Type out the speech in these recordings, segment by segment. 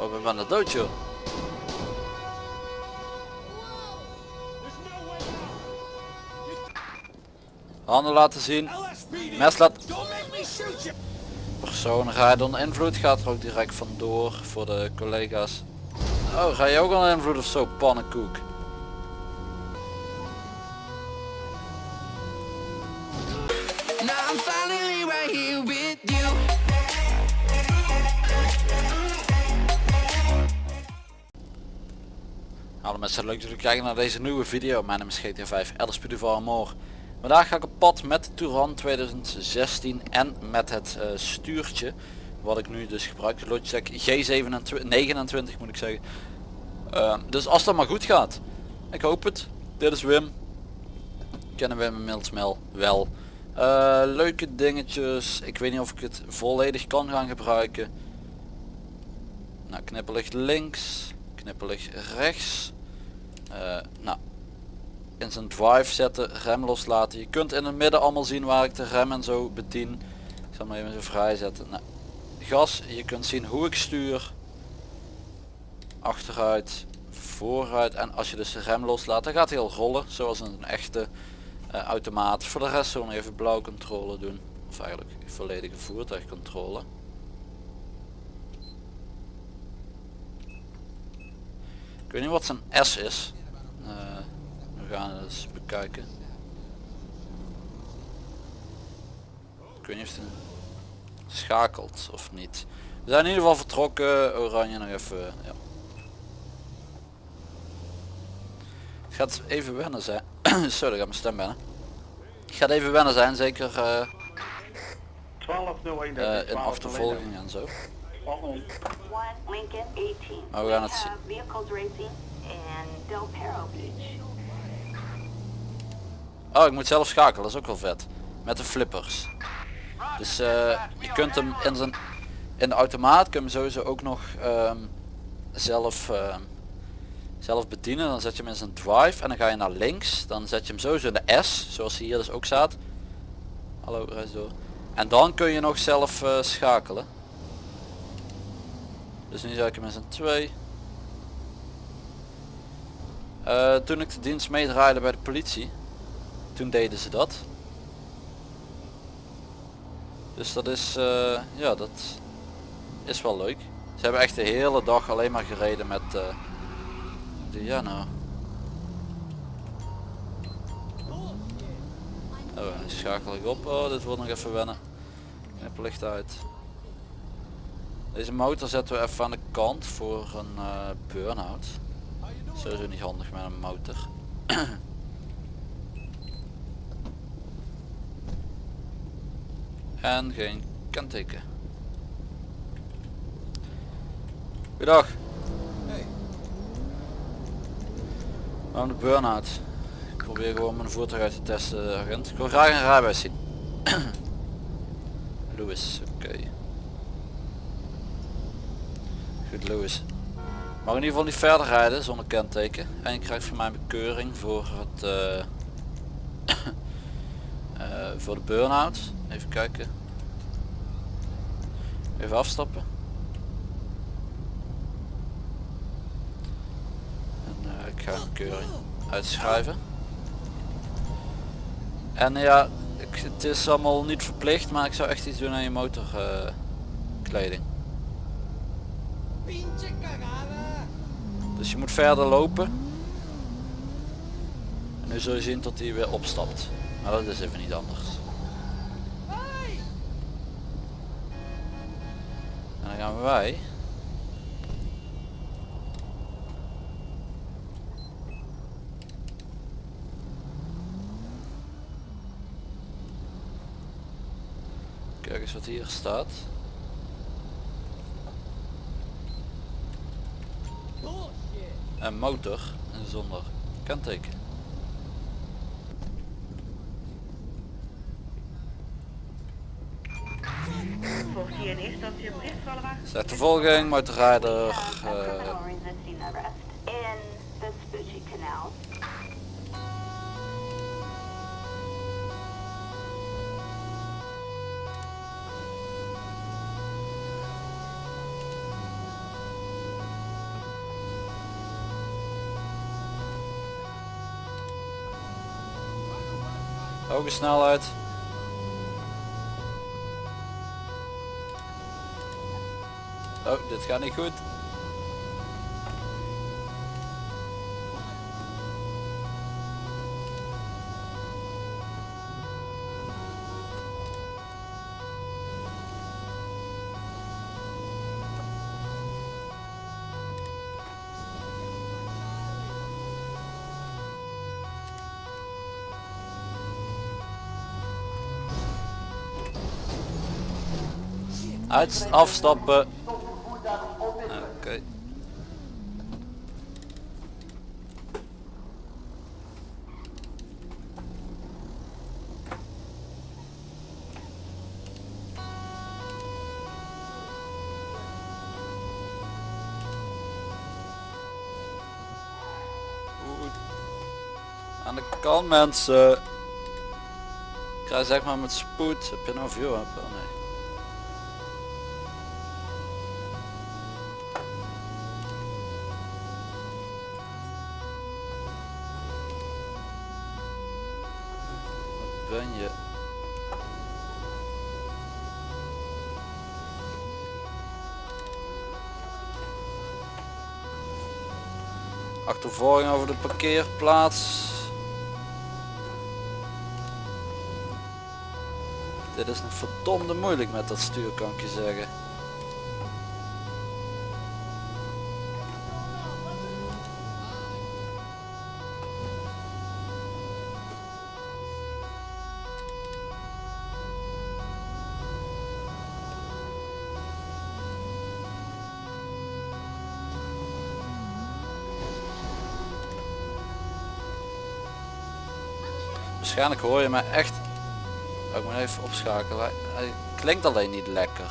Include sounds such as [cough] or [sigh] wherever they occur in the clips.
Oh, we bijna dood joh. Handen laten zien. Mes laat... Rijdt onder invloed. Gaat er ook direct vandoor voor de collega's. Oh, ga je ook onder invloed of zo, pannenkoek? Hallo mensen, leuk dat jullie kijken naar deze nieuwe video. Mijn naam is GTA 5 Elder Duval Amor. Vandaag ga ik op pad met de Touran 2016 en met het eh, stuurtje. Wat ik nu dus gebruik, de Logitech G29 moet ik zeggen. Uh, dus als dat maar goed gaat. Ik hoop het. Dit is Wim. Kennen Wim inmiddels wel. Uh, leuke dingetjes. Ik weet niet of ik het volledig kan gaan gebruiken. Nou, knipperlicht links. Knipperlicht rechts. Uh, nou, in zijn drive zetten, rem loslaten. Je kunt in het midden allemaal zien waar ik de rem en zo bedien. Ik zal hem even zo vrij zetten. Nou, gas, je kunt zien hoe ik stuur. Achteruit, vooruit en als je dus de rem loslaat dan gaat hij al rollen zoals een echte uh, automaat. Voor de rest zullen we even blauw controle doen. Of eigenlijk volledige voertuigcontrole. Ik weet niet wat zijn S is. We gaan het eens bekijken. Ik weet niet of het schakelt of niet. We zijn in ieder geval vertrokken. Oranje nog even. Ja. Het gaat even wennen zijn. Zo, daar gaat mijn stem binnen. Het gaat even wennen zijn, zeker uh, 1201 uh, in achtervolging en zo. Maar we gaan het zien. Oh, ik moet zelf schakelen, dat is ook wel vet. Met de flippers. Dus uh, je kunt hem in, zijn, in de automaat kun je hem sowieso ook nog um, zelf, uh, zelf bedienen. Dan zet je hem in zijn drive en dan ga je naar links. Dan zet je hem sowieso in de S, zoals hij hier dus ook staat. Hallo, reis door. En dan kun je nog zelf uh, schakelen. Dus nu zet ik hem in zijn 2. Uh, toen ik de dienst meedraaide bij de politie, toen deden ze dat. Dus dat is, uh, ja dat is wel leuk. Ze hebben echt de hele dag alleen maar gereden met uh, de ja nou. Oh, schakel ik op. Oh, dit wordt nog even wennen. Knipperlicht uit. Deze motor zetten we even aan de kant voor een uh, burn-out. Sowieso niet handig met een motor. [clears throat] en geen kenteken. Goedendag. Hey. Waarom de burn-out? Ik probeer gewoon mijn voertuig uit te testen, agent. Ik wil graag een rijbewijs zien. [clears throat] Louis, oké. Okay. Goed Louis. Mag in ieder geval niet verder rijden zonder kenteken. En je krijgt van mij bekeuring voor het uh, uh, [clears throat] voor de burn-out. Even kijken. Even afstappen. En uh, ik ga een bekeuring uitschrijven. En ja, ik, het is allemaal niet verplicht, maar ik zou echt iets doen aan je motorkleding. Dus je moet verder lopen. En nu zul je zien tot hij weer opstapt. Maar dat is even niet anders. En gaan wij. Kijk eens wat hier staat. Een motor zonder kenteken. Volgt hier in eerste instantie een bericht Zeg de volging, motorrijder. Hoge eh, snelheid. Oh, dit gaat niet goed. Uit, afstappen. Kant mensen. Ik ga zeg maar met spoed. Heb je nou view? Je? Oh, nee. Wat ben je? Achtervolging over de parkeerplaats. Dit is een verdomde moeilijk met dat stuur kan ik je zeggen. Waarschijnlijk hoor je mij echt. Ik moet even opschakelen. Hij klinkt alleen niet lekker.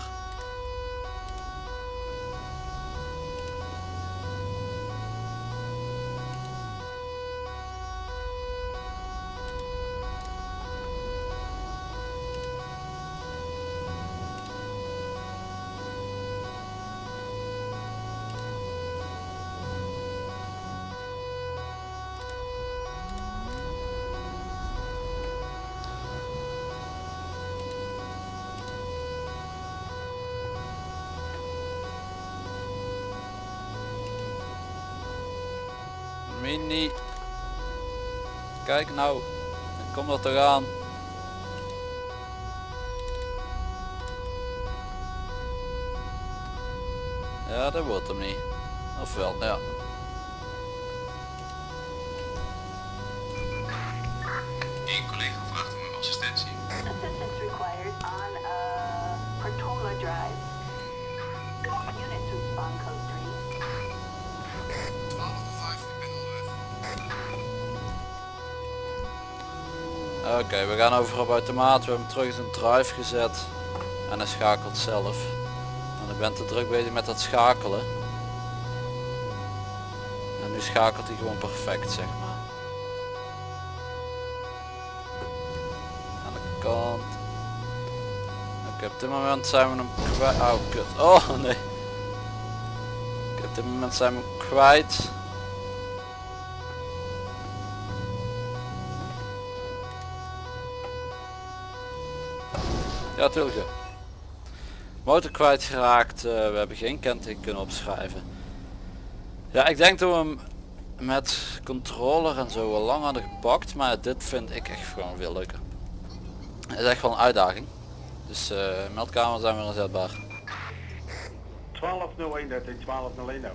Mini. Kijk nou. Kom dat toch aan. Ja, dat wordt hem niet. Of wel, ja. Oké, we gaan over op automaat. We hebben terug in zijn drive gezet. En hij schakelt zelf. En ik ben te druk bezig met dat schakelen. En nu schakelt hij gewoon perfect, zeg maar. Aan de kant. Oké, op dit moment zijn we hem kwijt. Oh, kut. Oh, nee. Oké, op dit moment zijn we hem kwijt. Ja, tuurlijk. ja. Motor kwijtgeraakt. eh we hebben geen kenteken kunnen opschrijven. Ja, ik denk dat we hem met controller en zo wel lang hadden gepakt. Maar dit vind ik echt gewoon veel leuker. Het is echt wel een uitdaging. Dus eh meldkamer zijn weer inzetbaar. 1201, dat is 1201 nou.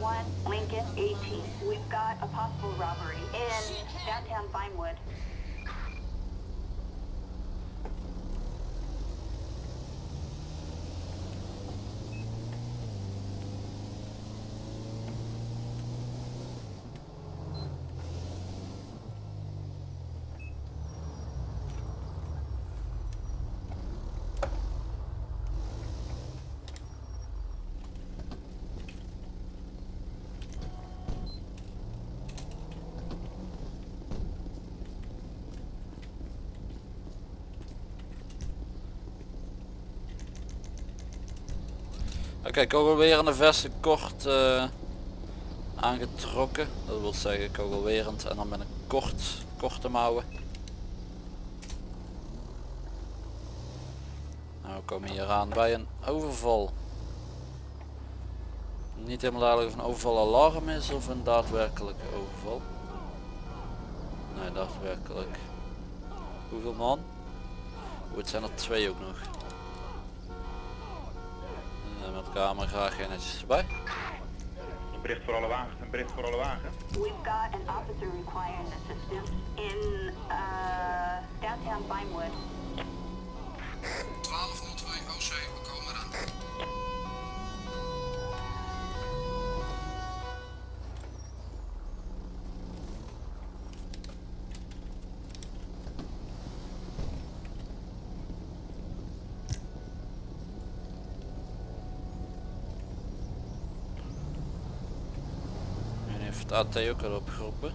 One Lincoln 18. We've got a possible robbery in downtown Vinewood. okay, kogelwerende vesten kort eh, aangetrokken. Dat wil zeggen kogelwerend en dan met een kort, korte mouwen. Nou, we komen hier aan bij een overval. Niet helemaal duidelijk of een overval alarm is of een daadwerkelijke overval. Nee, daadwerkelijk. Hoeveel man? Oeh, het zijn er twee ook nog. Camera graag geen netjes erbij. Een bericht voor alle wagens, een bericht voor alle wagens. We've got an officer requiring assistance in uh, downtown Vinewood. 1202 OC, we komen eraan. Het AT ook al opgeroepen?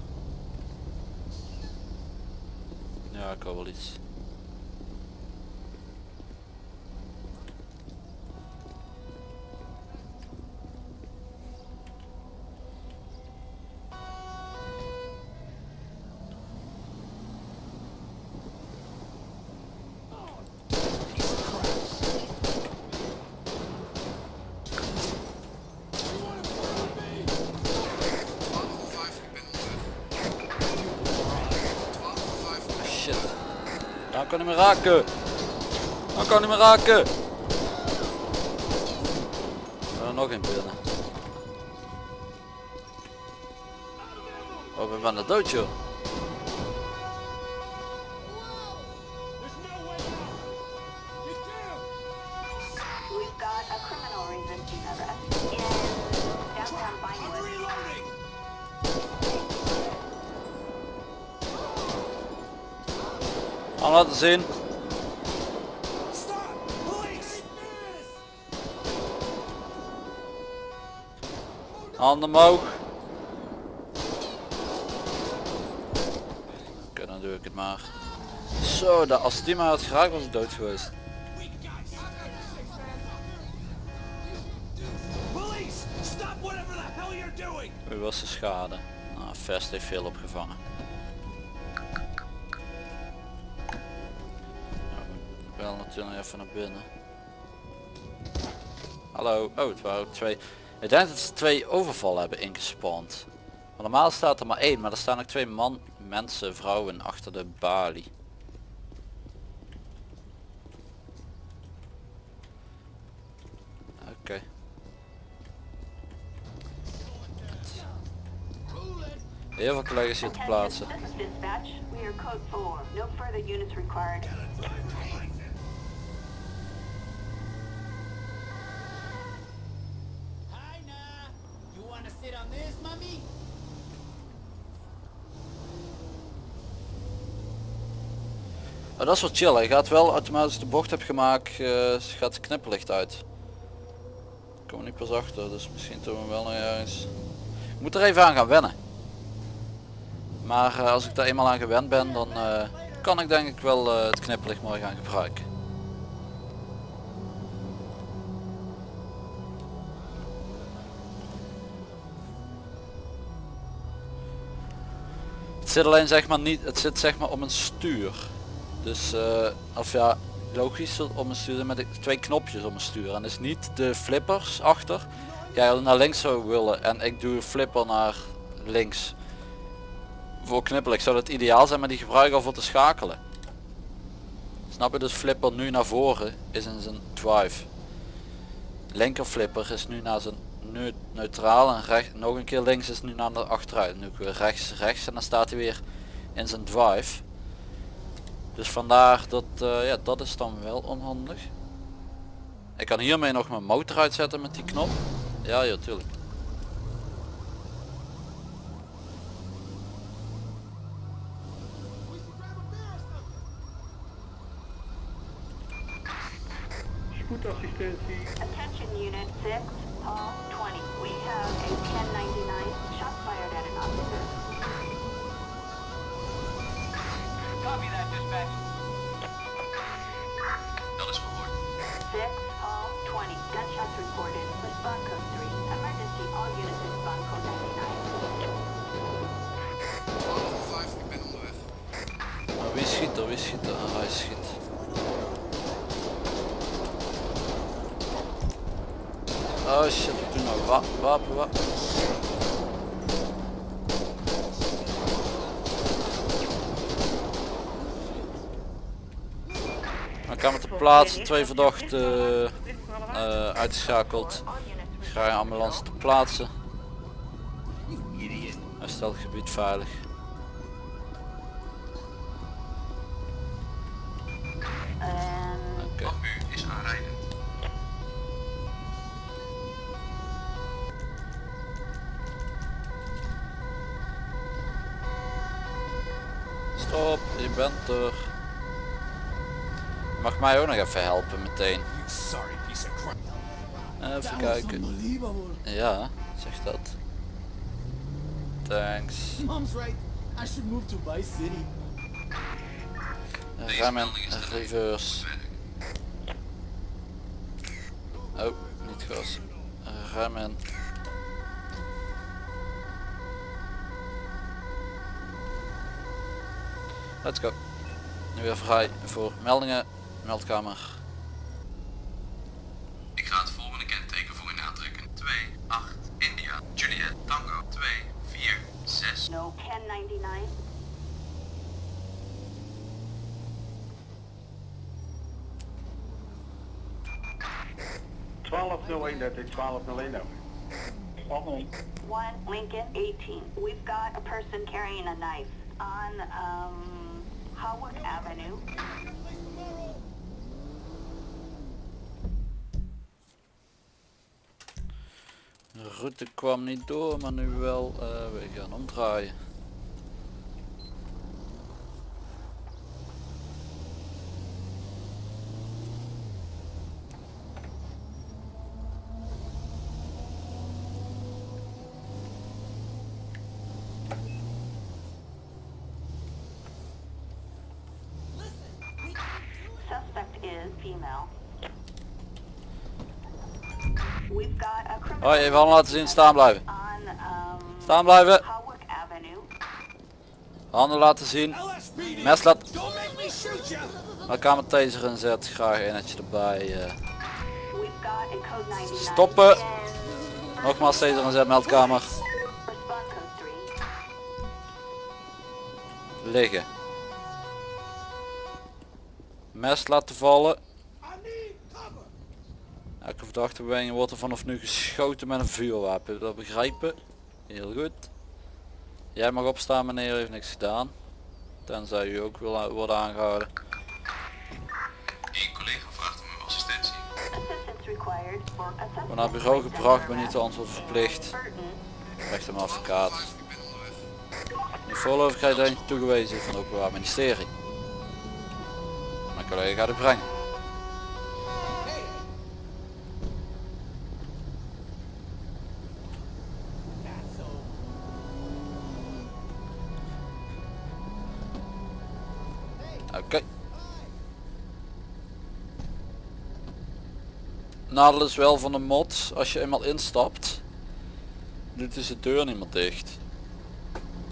Ja, ik hoor wel iets. Nou kan hij me raken. Nou kan hij me raken. Er nog een binnen. Oh, we zijn er dood joh. Aan laten zien. Handen omhoog. Oké, dan doe ik het maar. Zo, dat, als die maar had geraakt was ik dood geweest. Police! Stop whatever the hell you're doing! Hoe was de schade? Nou, Vest heeft veel opgevangen. Natuurlijk even naar binnen. Hallo. Oh, het waren ook twee. Ik denk dat ze twee overvallen hebben ingespand. Maar normaal staat er maar één, maar er staan ook twee man, mensen, vrouwen achter de balie. Oké. Heel veel collega's hier te plaatsen. Dat is wel chill. Hij gaat wel automatisch de bocht heb gemaakt, eh, gaat het knipperlicht uit. Ik kom niet pas achter, dus misschien doen we wel nog ergens. Ik moet er even aan gaan wennen. Maar eh, als ik daar eenmaal aan gewend ben, dan eh, kan ik denk ik wel het knipperlicht mooi gaan gebruiken. Zit alleen zeg maar niet, het zit zeg maar op een stuur. Dus eh, of ja, logisch om een stuur met twee knopjes om een stuur. En is niet de flippers achter. Jij naar links zou willen en ik doe flipper naar links. Voor knipperlijk zou dat ideaal zijn, maar die gebruik ik al voor te schakelen. Snap je dus flipper nu naar voren is in zijn drive. Linker flipper is nu naar zijn neu- neutraal en recht, nog een keer links is nu naar de achteruit. Nu weer rechts rechts en dan staat hij weer in zijn drive. Dus vandaar dat, eh, ja, dat is dan wel onhandig. Ik kan hiermee nog mijn motor uitzetten met die knop. Ja, ja, tuurlijk. Spoedassistentie. Attention Unit 6, Paul 20. We have a 1099 shot fired at an officer. Copy that, dispatch. Dat is verhoord. 6, Paul 20. Gunshots reported. Respond code 3. Emergency. All units respond code 99. 1205, ik ben onderweg. Maar wie schiet er? Wie schiet er? Ah, hij schiet. Oh shit, ik doe nou wa wapen, wapen. Dan kan te plaatsen, twee verdachten eh, uitgeschakeld. Ik ga je ambulance te plaatsen. Hij stelt het gebied veilig. Bent er. Je mag mij ook nog even helpen meteen. Crap. Even kijken. Ja, zeg dat. Thanks. Mom's right. I should move to Vice City. Rem en reverse. Oh, niet gas. Rem en. Let's go. Nu weer vrij voor meldingen. Meldkamer. Ik ga het volgende kenteken voor u aantrekken. 2, 8, India, Juliet, Tango, 2, 4, 6. no 1099. twaalf nul één, dat is twaalf nul één over. One Lincoln 18. We've got a person carrying a knife on um, Avenue. De route kwam niet door, maar nu wel. eh, we gaan omdraaien. Suspect is female. We've got a criminal Hoi, even handen laten zien, staan blijven. Staan blijven. Handen laten zien. Mes laat. Don't make me shoot you. Dan kan mijn taser inzet. Graag eentje erbij. eh. We've got a code 99. Stoppen. Nogmaals taser inzet, meldkamer. Respond code 3. Liggen. Mes laten vallen. Elke verdachte beweging wordt er vanaf nu geschoten met een vuurwapen. Dat begrijpen? Heel goed. Jij mag opstaan meneer, u heeft niks gedaan. Tenzij u ook wil worden aangehouden. Eén collega vraagt om uw assistentie. Suspect. Wordt naar bureau gebracht, ben niet te antwoord verplicht. Recht hem advocaat. Ik ben. De voorlopigheid eentje toegewezen van het Openbaar Ministerie. Mijn collega gaat u brengen. Nadeel is wel van de mod, als je eenmaal instapt, doet dus de deur niet meer dicht.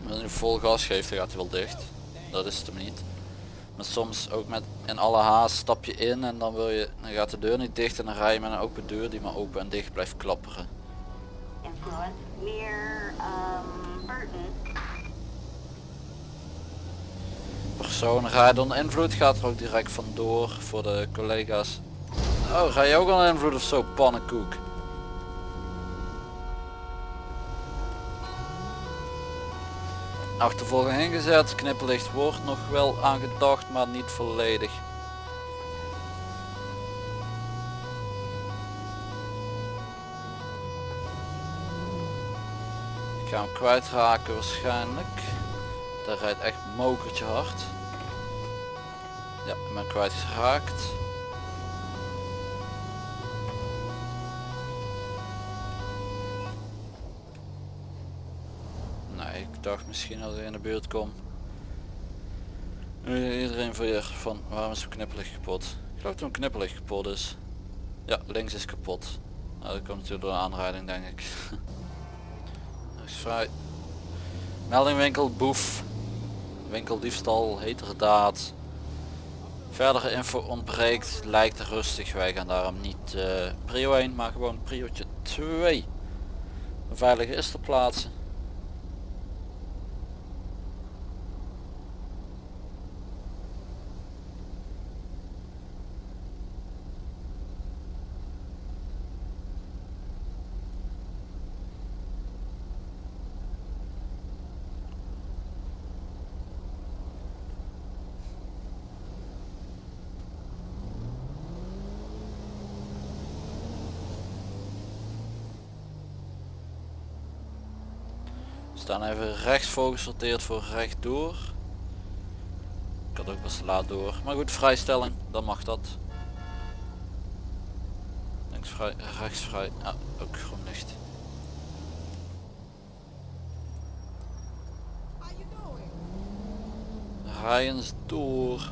Als je vol gas geeft, dan gaat hij wel dicht. Dat is het hem niet. Maar soms ook met in alle haast stap je in en dan wil je, dan gaat de deur niet dicht en dan rij je met een open deur die maar open en dicht blijft klapperen. um, Burton. Persoon rijdt onder invloed, gaat er ook direct vandoor voor de collega's. Oh, ga je ook onder invloed of zo, pannenkoek? Achtervolging ingezet, knipperlicht wordt nog wel aangedacht, maar niet volledig. Ik ga hem kwijtraken waarschijnlijk. Daar rijdt echt mokertje hard. Ja, ik ben kwijtgeraakt. Dacht misschien als ik in de buurt kom. Nu iedereen weer van waarom is mijn knipperlicht kapot? Ik geloof dat mijn knipperlicht kapot is. Ja, links is kapot. Nou, dat komt natuurlijk door een aanrijding denk ik. [laughs] Rechts vrij. Melding winkel, boef. Winkeldiefstal, heterdaad. Verdere info ontbreekt, lijkt rustig. Wij gaan daarom niet eh prio 1, maar gewoon priotje 2. Een veilige is ter plaatse. Staan even rechts voorgesorteerd voor rechtdoor. Ik had ook best laat door. Maar goed, vrijstelling, dan mag dat. Links vrij, rechts vrij. Ja, ook groen licht. Rij eens door.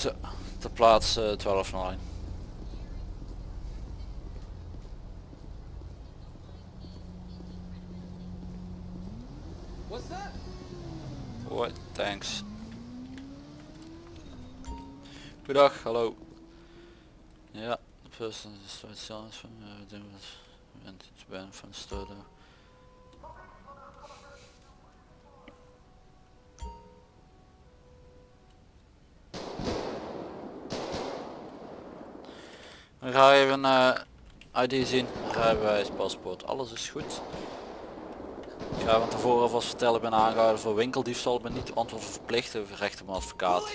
Zo, ter plaats eh, 12 lijn. What's that? Hoi, thanks. Goedendag, hallo. Ja, de person is zelfs van uh, bent iets ben van sturen. Ga je even uh, ID zien, rijbewijs, paspoort, alles is goed. Ik ga van tevoren alvast vertellen, ik ben aangehouden voor winkeldiefstal, ik ben niet antwoord verplicht, over recht op een advocaat. Eh,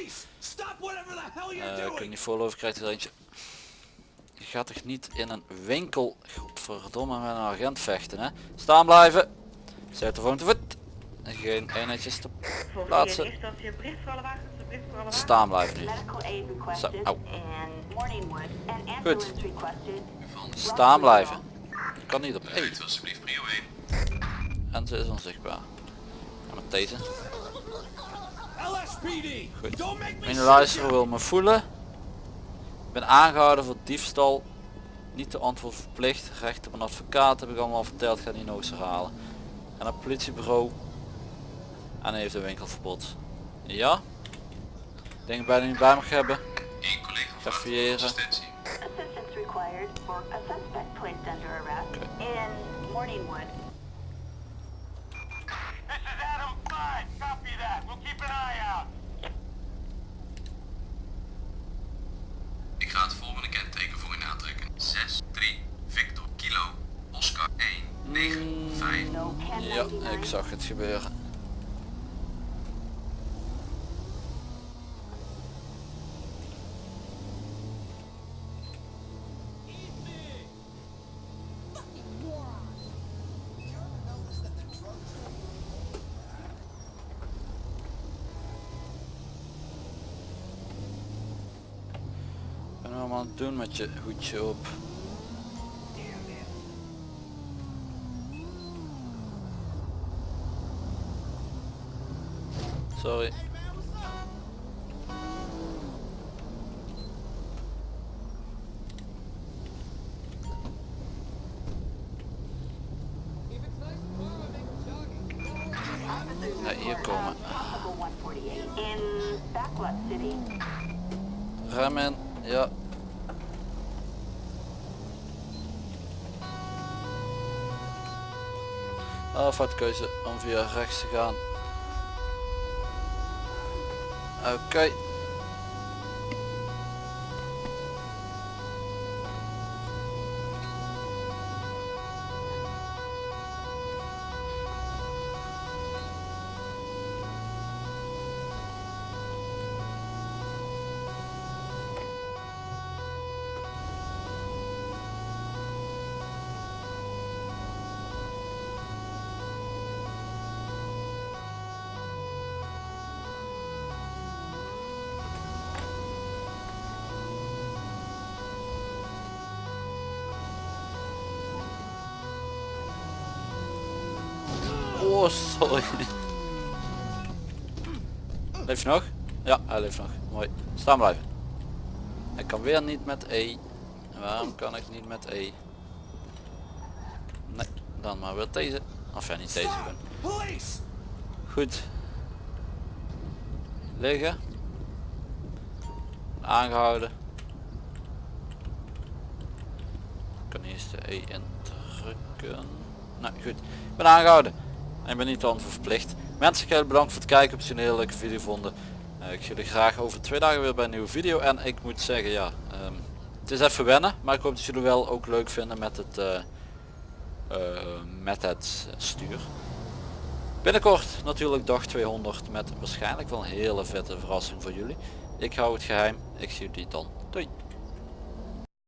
kun je doing! niet voorloven, krijgt er eentje. Je gaat toch niet in een winkel, godverdomme, met een agent vechten hè. Staan blijven. Zet de volgende voet. En geen eenheidjes te plaatsen. Staan blijven nu. Au. requested. Staan blijven. Je kan niet op één. Uit alsjeblieft prio 1. En ze is onzichtbaar. En met deze. LSPD! Goed. Mijn you! wil me voelen. Ik ben aangehouden voor diefstal. Niet te antwoord verplicht. Recht op een advocaat heb ik allemaal verteld. Ik ga niet nog eens herhalen. En een politiebureau. En hij heeft een winkelverbod. Ja. Ik denk bijna niet bij mag hebben. Eén collega vraagt voor Verfiëren. assistentie. Assistance required for a suspect placed under arrest in Morningwood. This is Adam 5. Copy that. We'll keep an eye out. Ik ga het volgende kenteken voor u aantrekken. 6, 3, Victor, Kilo, Oscar 1, 9, 5. No Ja, 1099. ik zag het gebeuren. Doen met je hoedje op. Sorry. Ja, hier komen. Possible 148 in Backlot City. Remmen, ja. Ah, fout keuze om via rechts te gaan. Oké. Oh, Ja, hij leeft nog. Mooi. Staan blijven. Ik kan weer niet met E. Waarom kan ik niet met E? Nee, dan maar weer deze. Of ja, niet deze. Goed. Liggen. Aangehouden. Ik kan eerst de E indrukken. Nou goed. Ik ben aangehouden. En ik ben niet dan verplicht. Mensen, heel bedankt voor het kijken. Heb je een hele leuke video vonden. Eh, ik zie jullie graag over twee dagen weer bij een nieuwe video. En ik moet zeggen ja. ehm, het is even wennen. Maar ik hoop dat jullie wel ook leuk vinden met het, eh, eh, met het stuur. Binnenkort natuurlijk dag 200 met waarschijnlijk wel een hele vette verrassing voor jullie. Ik hou het geheim. Ik zie jullie dan. Doei.